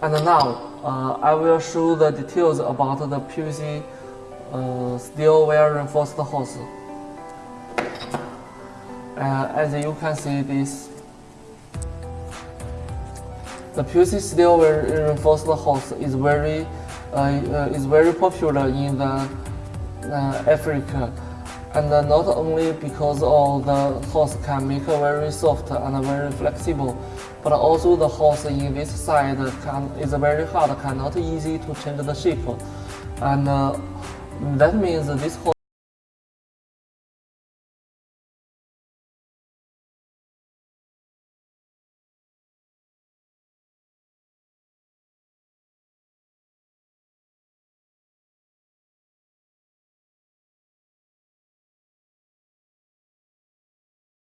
And now uh, I will show the details about the PVC uh, steel wire reinforced hose. Uh, as you can see this, the PVC steel wire reinforced hose is very uh, uh, is very popular in the uh, Africa, and uh, not only because of the horse can make very soft and very flexible, but also the horse in this side can, is very hard, cannot easy to change the shape, and uh, that means this hose